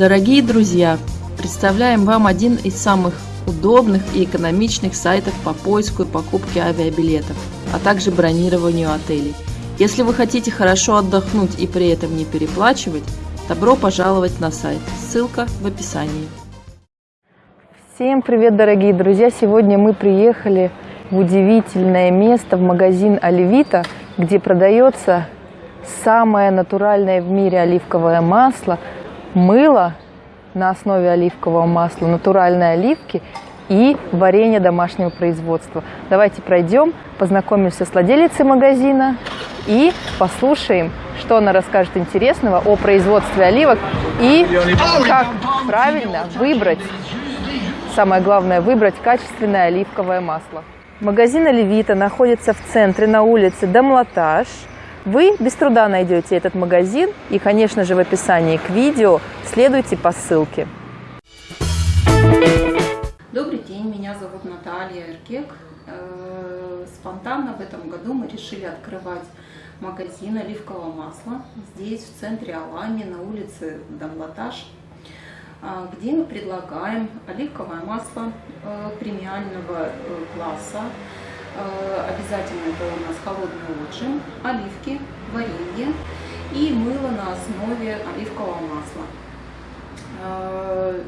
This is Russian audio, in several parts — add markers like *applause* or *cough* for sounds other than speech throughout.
Дорогие друзья, представляем вам один из самых удобных и экономичных сайтов по поиску и покупке авиабилетов, а также бронированию отелей. Если вы хотите хорошо отдохнуть и при этом не переплачивать, добро пожаловать на сайт. Ссылка в описании. Всем привет, дорогие друзья! Сегодня мы приехали в удивительное место, в магазин Оливита, где продается самое натуральное в мире оливковое масло, мыло на основе оливкового масла, натуральные оливки и варенье домашнего производства. Давайте пройдем, познакомимся с владелицей магазина и послушаем, что она расскажет интересного о производстве оливок и как правильно выбрать, самое главное, выбрать качественное оливковое масло. Магазин Оливита находится в центре на улице Домлатаж – вы без труда найдете этот магазин и, конечно же, в описании к видео следуйте по ссылке. Добрый день, меня зовут Наталья Эркек. Э, спонтанно в этом году мы решили открывать магазин оливкового масла здесь, в центре Алани, на улице Домлатаж, э, где мы предлагаем оливковое масло э, премиального класса обязательно это у нас холодный отжим, оливки, варенье и мыло на основе оливкового масла. Э,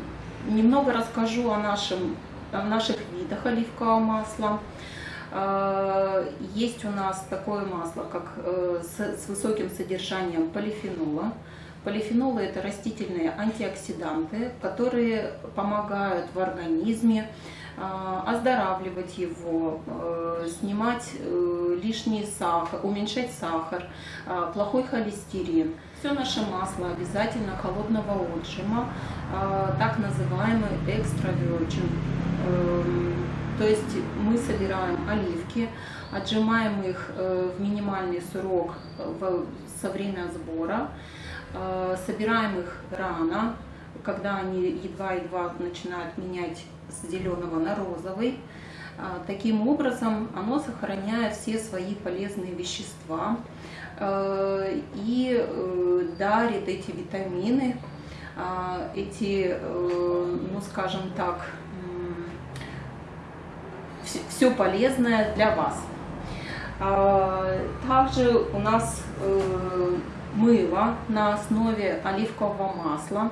немного расскажу о, нашем, о наших видах оливкового масла. Э, есть у нас такое масло, как с высоким содержанием полифенола. Полифенолы – это растительные антиоксиданты, которые помогают в организме оздоравливать его, э, снимать э, лишний сахар, уменьшать сахар, а, плохой холестерин. Все наше масло обязательно холодного отжима, а, так называемый экстра virgin. Эм, то есть мы собираем оливки, отжимаем их э, в минимальный срок со время сбора, собираем их рано, когда они едва-едва начинают менять с зеленого на розовый. А, таким образом, оно сохраняет все свои полезные вещества э, и э, дарит эти витамины, а, эти, э, ну скажем так, все полезное для вас. А, также у нас мыло на основе оливкового масла.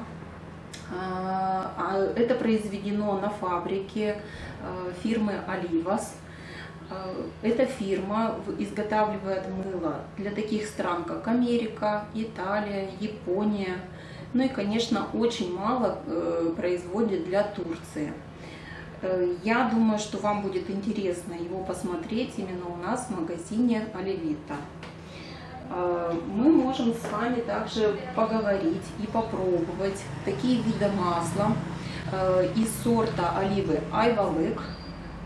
А, а это произведено на фабрике э, фирмы Оливас. Э, эта фирма изготавливает мыло для таких стран, как Америка, Италия, Япония. Ну и, конечно, очень мало э, производит для Турции. Я думаю, что вам будет интересно его посмотреть именно у нас в магазине Оливита. Э, мы можем с вами также поговорить и попробовать такие виды масла э, из сорта оливы Айвалык,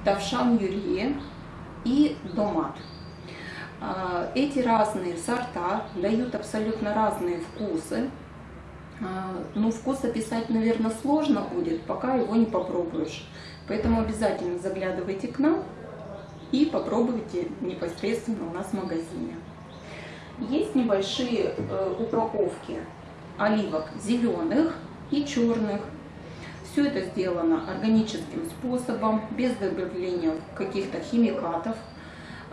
Тавшан Юрье и Домат. Э, эти разные сорта дают абсолютно разные вкусы. Ну, вкус описать, наверное, сложно будет, пока его не попробуешь. Поэтому обязательно заглядывайте к нам и попробуйте непосредственно у нас в магазине. Есть небольшие э, упаковки оливок зеленых и черных. Все это сделано органическим способом, без добавления каких-то химикатов.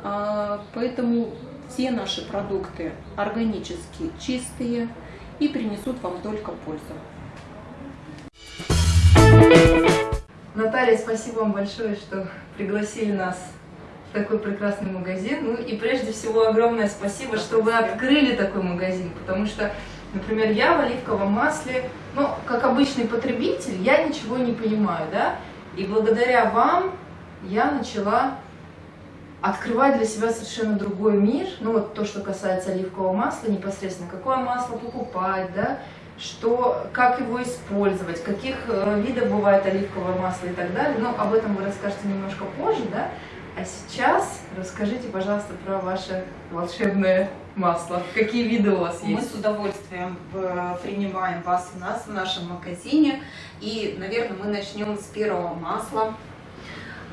А, поэтому все наши продукты органически чистые и принесут вам только пользу. Наталья, спасибо вам большое, что пригласили нас такой прекрасный магазин. Ну и прежде всего огромное спасибо, что вы открыли такой магазин, потому что, например, я в оливковом масле, ну, как обычный потребитель, я ничего не понимаю, да, и благодаря вам я начала открывать для себя совершенно другой мир, ну вот то, что касается оливкового масла непосредственно, какое масло покупать, да, что, как его использовать, каких э, видов бывает оливковое масло и так далее, но об этом вы расскажете немножко позже, да, а сейчас расскажите, пожалуйста, про ваше волшебное масло. Какие виды у вас есть? Мы с удовольствием э, принимаем вас у нас в нашем магазине. И, наверное, мы начнем с первого масла,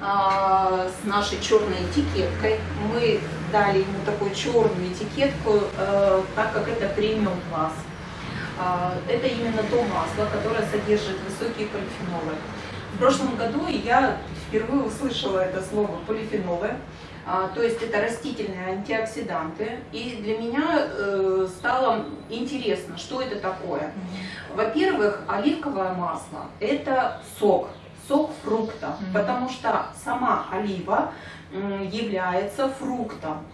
а, с нашей черной этикеткой. Мы дали ему такую черную этикетку, э, так как это премиум класс. А, это именно то масло, которое содержит высокие полифенолы. В прошлом году я впервые услышала это слово полифенолы. А, то есть это растительные антиоксиданты. И для меня э, стало интересно, что это такое. Во-первых, оливковое масло – это сок, сок фрукта, потому что сама олива является фруктом.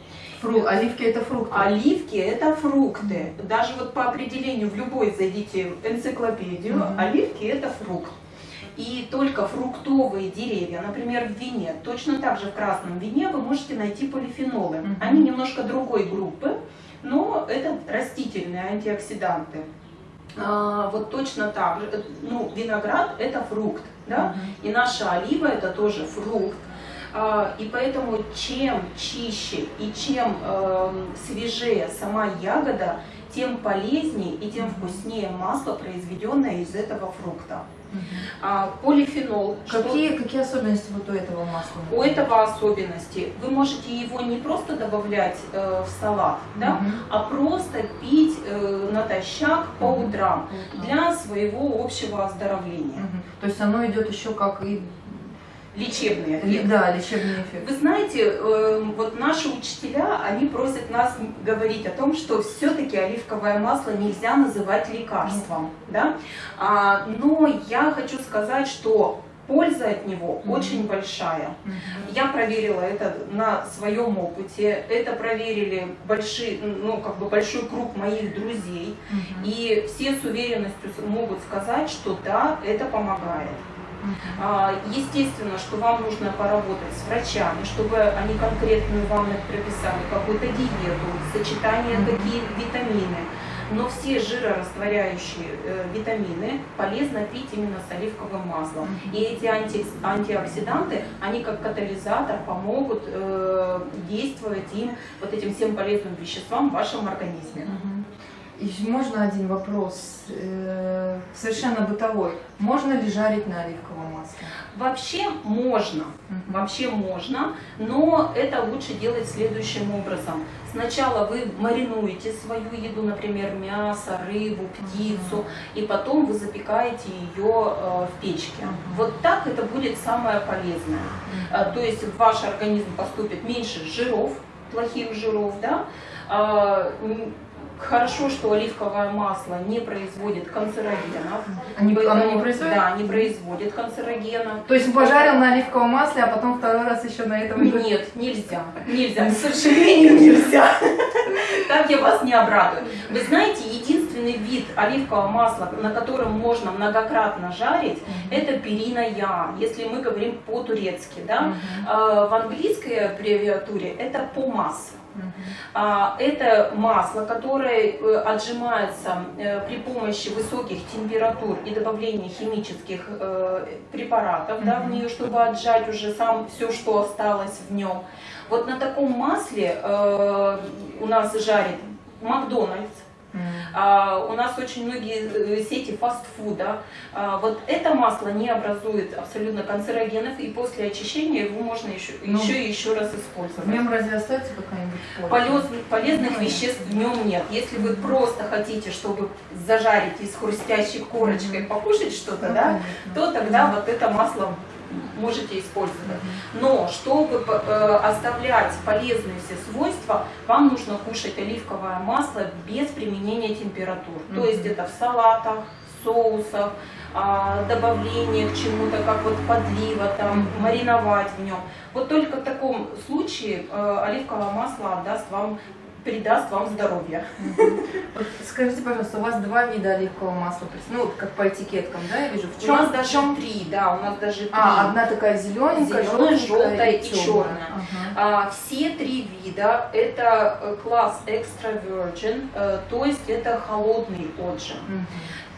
Фру... Оливки это фрукты. Оливки это фрукты. Даже вот по определению в любой зайдите в энциклопедию, mm оливки это фрукт. И только фруктовые деревья, например, в вине, точно так же в красном вине вы можете найти полифенолы. Они немножко другой группы, но это растительные антиоксиданты. А, вот точно так же, ну, виноград это фрукт, да, и наша олива это тоже фрукт. А, и поэтому чем чище и чем э, свежее сама ягода, тем полезнее и тем вкуснее масло, произведенное из этого фрукта. А, полифенол. Какие, что... какие особенности вот у этого масла? У этого особенности. Вы можете его не просто добавлять э, в салат, да, угу. а просто пить э, натощак по утрам угу. для своего общего оздоровления. Угу. То есть оно идет еще как и лечебный эффект. Да, лечебный эффект. Вы знаете, э, вот наши учителя, они просят нас говорить о том, что все-таки оливковое масло нельзя называть лекарством, да? А, но я хочу сказать, что польза от него mm -hmm. очень большая. Mm -hmm. Я проверила это на своем опыте, это проверили большие, ну, как бы большой круг моих друзей, mm -hmm. и все с уверенностью могут сказать, что да, это помогает. А, естественно, что вам нужно поработать с врачами, чтобы они конкретную вам прописали какую-то диету, сочетание какие витамины. Но все жирорастворяющие э, витамины полезно пить именно с оливковым маслом. И эти анти, антиоксиданты, они как катализатор помогут э, действовать им, вот этим всем полезным веществам в вашем организме. И можно один вопрос, э, совершенно бытовой. Можно ли жарить на оливковом масле? Вообще можно, вообще можно, но это лучше делать следующим образом. Сначала вы маринуете свою еду, например, мясо, рыбу, птицу, угу. и потом вы запекаете ее э, в печке. Угу. Вот так это будет самое полезное. Угу. То есть в ваш организм поступит меньше жиров, плохих жиров, да, а, Хорошо, что оливковое масло не производит канцерогенов. Они, оно не производит? Да, не производит канцерогенов. То есть пожарил на оливковом масле, а потом второй раз еще на этом? Нет, нельзя. *laughs* Нельзя, к сожалению, *laughs* нельзя. *laughs* Так я вас не обрадую. Вы знаете, единственный вид оливкового масла, на котором можно многократно жарить, это перина я, если мы говорим по-турецки. Да? А, в английской аббревиатуре это помас. А, это масло, которое э, отжимается э, при помощи высоких температур и добавления химических э, препаратов да, в нее, чтобы отжать уже сам все, что осталось в нем. Вот на таком масле у нас жарит Макдональдс, у нас очень многие э, сети фастфуда. А, вот это масло не образует абсолютно канцерогенов, и после очищения его можно еще, ну, еще и еще раз использовать. В нем разве остается какая-нибудь? Полез, полезных ну, веществ в нем нет. Если вы просто хотите, чтобы зажарить и с хрустящей корочкой покушать что-то, ну, да, то тогда вот это масло можете использовать. Но чтобы э, оставлять полезные все свойства, вам нужно кушать оливковое масло без применения температур. Mm -hmm. То есть это в салатах, соусах, а, добавление к чему-то, как вот подлива, там, мариновать в нем. Вот только в таком случае э, оливковое масло отдаст вам придаст вам здоровье. Вот скажите, пожалуйста, у вас два вида оливкового масла, ну, как по этикеткам, да, я вижу? В у нас даже три, да, у нас даже три. А, одна такая зелененькая, зеленая, желтая и, черная. Ага. А, все три вида это э, класс extra virgin, э, то есть это холодный отжим. Угу.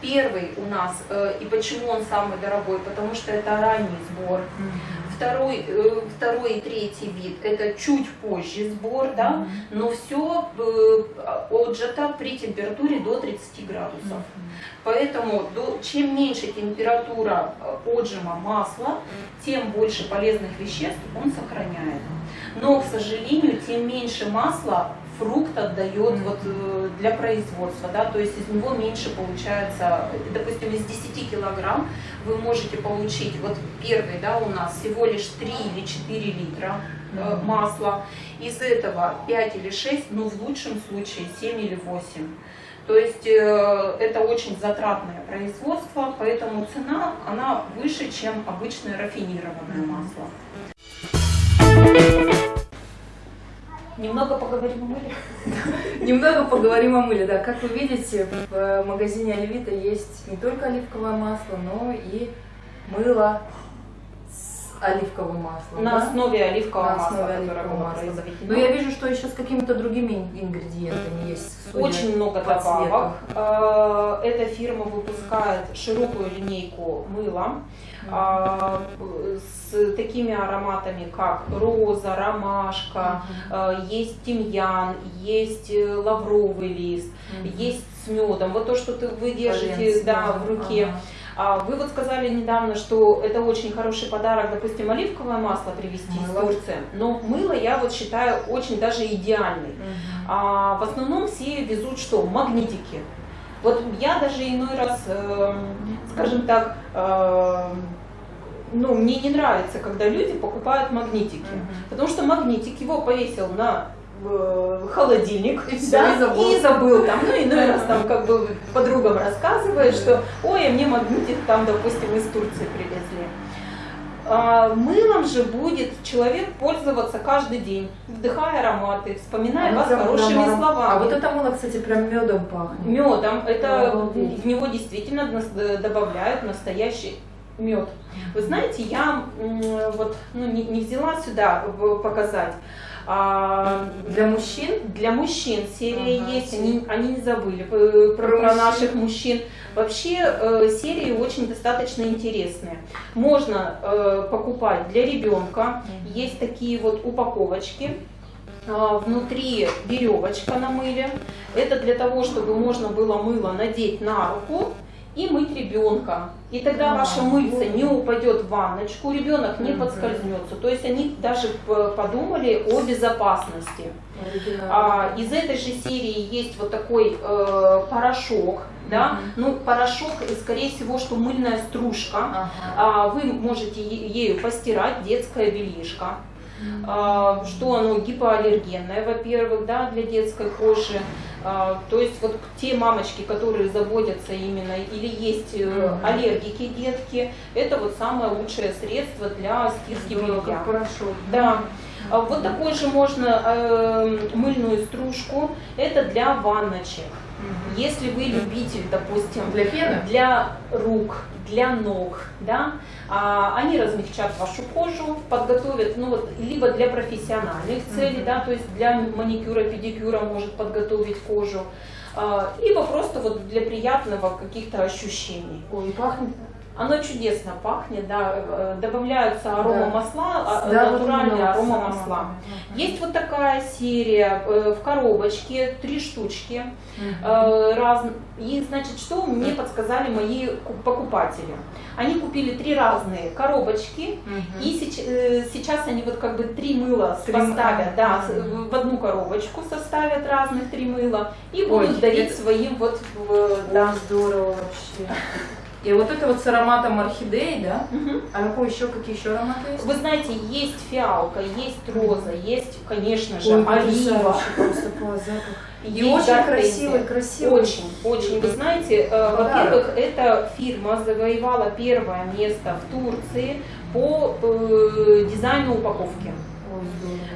Первый у нас, э, и почему он самый дорогой, потому что это ранний сбор. Угу второй, э, второй и третий вид это чуть позже сбор, да, но все э, отжато при температуре до 30 градусов. Поэтому чем меньше температура э, отжима масла, тем больше полезных веществ он сохраняет. Но, к сожалению, тем меньше масла фрукт отдает вот э, для производства, да, то есть из него меньше получается, допустим, из 10 килограмм вы можете получить, вот первый, да, у нас всего лишь 3 или 4 литра э, масла, из этого 5 или 6, ну в лучшем случае 7 или 8. То есть э, это очень затратное производство, поэтому цена она выше, чем обычное рафинированное масло. Немного поговорим о мыле. *laughs* Немного поговорим о мыле. Да, как вы видите, в магазине Оливита есть не только оливковое масло, но и мыло оливковым маслом. На да? основе оливкового На масла, основе которое оливкового было масла. произведено. Но я вижу, что еще с какими-то другими ин- ингредиентами есть. судя Очень много по цвету. добавок. Э, Эта фирма выпускает широкую линейку мыла а, с такими ароматами, как роза, ромашка, э, есть тимьян, есть э, лавровый лист, есть с медом. Вот то, что ты, вы держите Полен с да, в руке. ага. А Вы вот сказали недавно, что это очень хороший подарок, допустим, оливковое масло привезти из Мыло. Турции. Но мыло я вот считаю очень даже идеальный. Мгм. А в основном все везут что? Магнитики. Вот я даже иной раз, эм, скажем так, эм, ну, мне не нравится, когда люди покупают магнитики. Мгм. Потому что магнитик его повесил на э, холодильник И всё, да, и забыл. и забыл там, ну иной раз там как бы подругам рассказывает, что ой, а мне магнитик там, допустим, из Турции привезли. А, Мылом же будет человек пользоваться каждый день, вдыхая ароматы, вспоминая Оно вас хорошими прям- словами. А вот это мыло, кстати, прям медом пахнет. Медом, это Обалдеть. в него действительно д- добавляют настоящий мед. Вы знаете, я вот ну, не, не взяла сюда в- показать. А, Для мужчин? для мужчин серия Ага, есть, они, они не забыли э, про, Про про наших мужчин. Вообще э, серии очень достаточно интересные. Можно э, покупать для ребенка. Есть такие вот упаковочки. А, Внутри веревочка на мыле. Это для того, чтобы можно было мыло надеть на руку и мыть ребенка. И тогда А, ваше мыльце вот. не упадет в ванночку, ребенок не подскользнется. То есть они даже подумали о безопасности. А, из этой же серии есть вот такой э, порошок, да, Мгм. ну порошок, э, скорее всего, что мыльная стружка. Ага. А, вы можете ею постирать детское бельишко. А, что оно гипоаллергенное, во-первых, да, для детской кожи. А, то есть вот те мамочки, которые заботятся именно, или есть э, аллергики детки, это вот самое лучшее средство для стирки Здорово, белья. как порошок. Да. А Вот такой же можно э, мыльную стружку. Это для ванночек. Мгм. Если вы любитель, допустим, Для пены? для рук, для ног, да, а, они размягчат вашу кожу, подготовят, ну вот, либо для профессиональных целей, Мгм. да, то есть для маникюра, педикюра может подготовить кожу, а, либо просто вот для приятного каких-то ощущений. Ой, пахнет. Оно чудесно пахнет, да, э, добавляются аромамасла, а, Да, вот натуральные именно вот аромамасла. сама. Есть вот такая серия э, в коробочке, три штучки. Э, раз... И, значит, что мне подсказали мои ку- покупатели? Они купили три разные коробочки, Мгм. и э, сейчас они вот как бы три мыла Три поставят, мыла. да, Мгм. в одну коробочку составят разных три мыла и будут Ой, дарить это- своим вот, Ой, да. здорово вообще. И вот это вот с ароматом орхидеи, да? Мгм. А какой еще, какие еще ароматы есть? Вы знаете, есть фиалка, есть роза, есть, конечно же, Ой, олива. потрясающе просто по запаху. *laughs* И есть очень красивый, красивый. Очень, очень. Вы знаете, э, во-первых, эта фирма завоевала первое место в Турции по э, дизайну упаковки.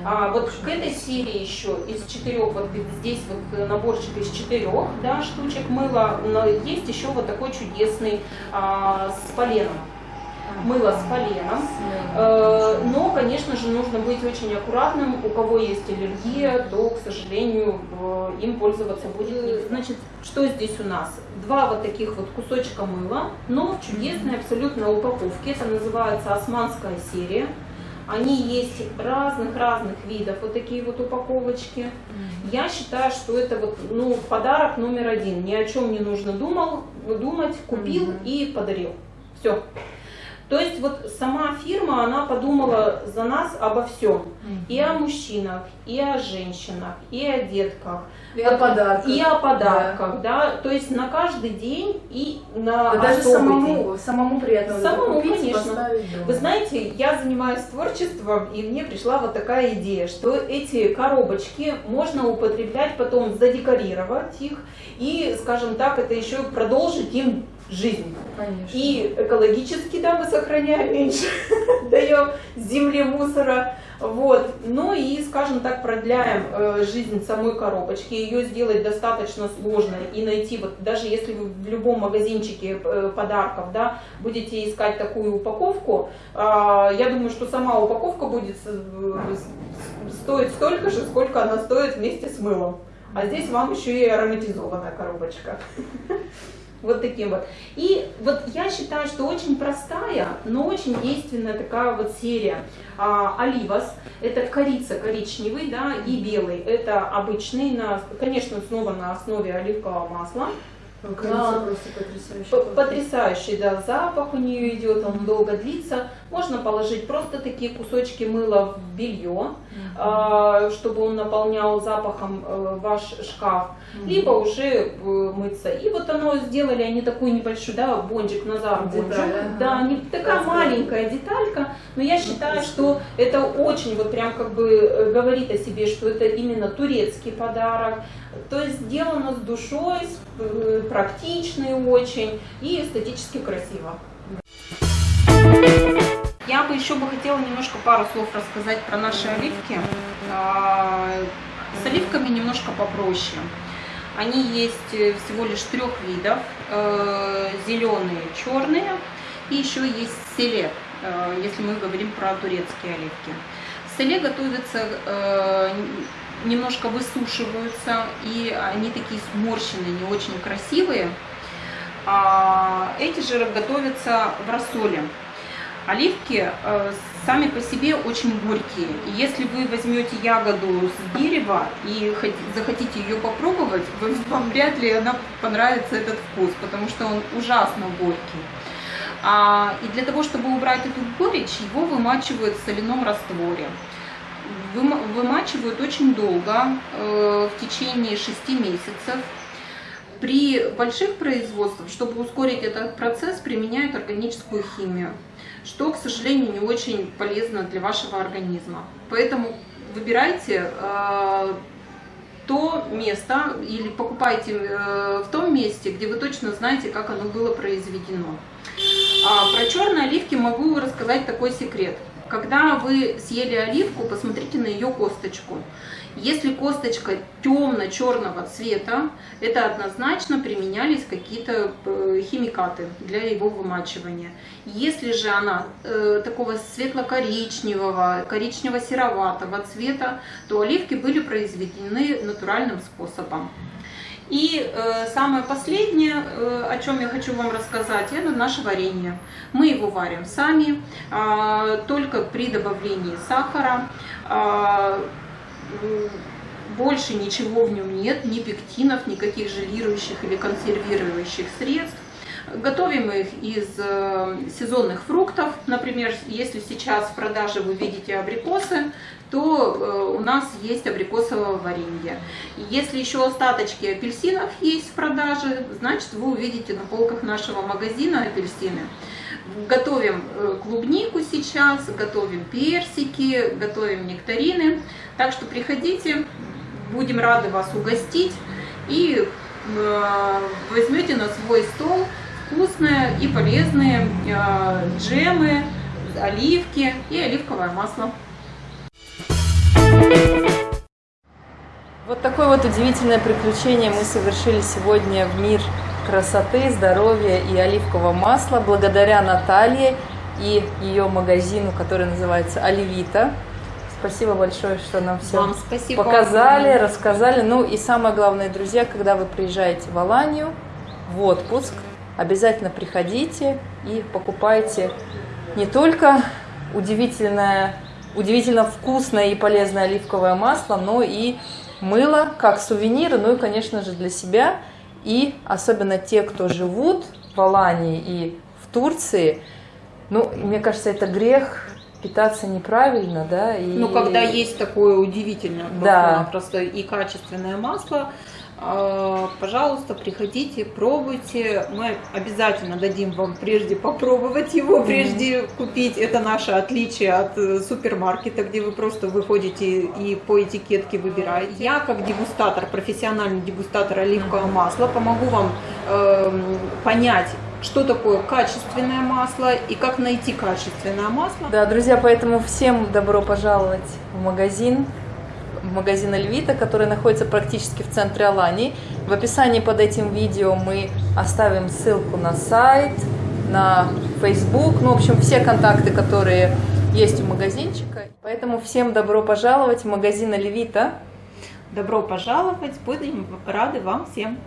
А вот к этой серии еще из четырех, вот здесь вот наборчик из четырех да, штучек мыла, но есть еще вот такой чудесный а, с поленом. Мыло с поленом. Э, Но, конечно же, нужно быть очень аккуратным. У кого есть аллергия, то, к сожалению, э, им пользоваться будет нельзя. Значит, что здесь у нас? Два вот таких вот кусочка мыла, но в чудесной абсолютно упаковке. Это называется османская серия. Они есть разных-разных видов, вот такие вот упаковочки. Я считаю, что это вот, ну, подарок номер один. Ни о чем не нужно думал, думать, купил Мгм. и подарил. Все. То есть вот сама фирма, она подумала за нас обо всем. И о мужчинах, и о женщинах, и о детках, И о подарках. и о подарках, да. То есть на каждый день и на Да даже самому, самому приятно Самому, купить конечно. Вы знаете, я занимаюсь творчеством, и мне пришла вот такая идея, что эти коробочки можно употреблять потом, задекорировать их, и, скажем так, это еще продолжить им жизнь. Конечно. И экологически, да, мы сохраняем меньше, *laughs* даем земле мусора. Вот. Ну и, скажем так, продляем э, жизнь самой коробочки. Ее сделать достаточно сложно и найти, вот даже если вы в любом магазинчике э, подарков, да, будете искать такую упаковку, а, я думаю, что сама упаковка будет стоить столько же, сколько она стоит вместе с мылом. А здесь вам еще и ароматизованная коробочка. Вот таким вот. И вот я считаю, что очень простая, но очень действенная такая вот серия. А, Оливас, это корица коричневый, да, и белый. Это обычный, на, конечно, снова на основе оливкового масла. Корица просто потрясающая. П- Потрясающий, да, запах у нее идет, он долго длится. Можно положить просто такие кусочки мыла в белье, а, чтобы он наполнял запахом э, ваш шкаф, либо уже э, мыться. И вот оно сделали они такой небольшой, да, бончик, Назар бончик. Да, не такая маленькая деталька, но я считаю, что это очень вот прям как бы э, говорит о себе, что это именно турецкий подарок. То есть сделано с душой, практичный очень и эстетически красиво. Бы еще бы хотела немножко пару слов рассказать про наши оливки. А, С оливками немножко попроще. Они есть э, всего лишь трех видов. Зеленые, черные и еще есть селе, э, если мы говорим про турецкие оливки. Селе готовятся, э, немножко высушиваются, и они такие сморщенные, не очень красивые. А эти же готовятся в рассоле. Оливки э, сами по себе очень горькие. И если вы возьмете ягоду с дерева и хот- захотите ее попробовать, *laughs* вам вряд ли она понравится этот вкус, потому что он ужасно горький. А, и для того, чтобы убрать эту горечь, его вымачивают в соляном растворе. Выма- Вымачивают очень долго, э, в течение 6 месяцев. При больших производствах, чтобы ускорить этот процесс, применяют органическую химию, что, к сожалению, не очень полезно для вашего организма. Поэтому выбирайте э, то место или покупайте э, в том месте, где вы точно знаете, как оно было произведено. А про черные оливки могу рассказать такой секрет. Когда вы съели оливку, посмотрите на ее косточку. Если косточка темно-черного цвета, это однозначно применялись какие-то э, химикаты для его вымачивания. Если же она э, такого светло-коричневого, коричнево-сероватого цвета, то оливки были произведены натуральным способом. И э, самое последнее, э, о чем я хочу вам рассказать, это наше варенье. Мы его варим сами, а, только при добавлении сахара. М, больше ничего в нем нет, ни пектинов, никаких желирующих или консервирующих средств. Готовим их из э, сезонных фруктов. Например, если сейчас в продаже вы видите абрикосы, то э, у нас есть абрикосовое варенье. Если еще остаточки апельсинов есть в продаже, значит вы увидите на полках нашего магазина апельсины. Готовим э, клубнику сейчас, готовим персики, готовим нектарины. Так что приходите, будем рады вас угостить и э, возьмете на свой стол вкусные и полезные э, джемы, оливки и оливковое масло. Вот такое вот удивительное приключение мы совершили сегодня в мир красоты, здоровья и оливкового масла благодаря Наталье и ее магазину, который называется Оливита. Спасибо большое, что нам все Вам спасибо. показали, рассказали. Ну и самое главное, друзья, когда вы приезжаете в Аланию в отпуск, обязательно приходите и покупайте не только удивительное, удивительно вкусное и полезное оливковое масло, но и мыло как сувениры, ну и, конечно же, для себя. И особенно те, кто живут в Алании и в Турции, ну, мне кажется, это грех питаться неправильно, да? И... Ну, когда есть такое удивительное, Да. просто и качественное масло, пожалуйста, приходите, пробуйте. Мы обязательно дадим вам прежде попробовать его, прежде купить. Это наше отличие от э, супермаркета, где вы просто выходите и по этикетке выбираете. Я, как дегустатор, профессиональный дегустатор оливкового масла, помогу вам эм, понять, что такое качественное масло и как найти качественное масло. Да, друзья, поэтому всем добро пожаловать в магазин, в магазин Эльвита, который находится практически в центре Алании. В описании под этим видео мы оставим ссылку на сайт, на Facebook, ну, в общем, все контакты, которые есть у магазинчика. Поэтому всем добро пожаловать в магазин Эльвита. Добро пожаловать, будем рады вам всем.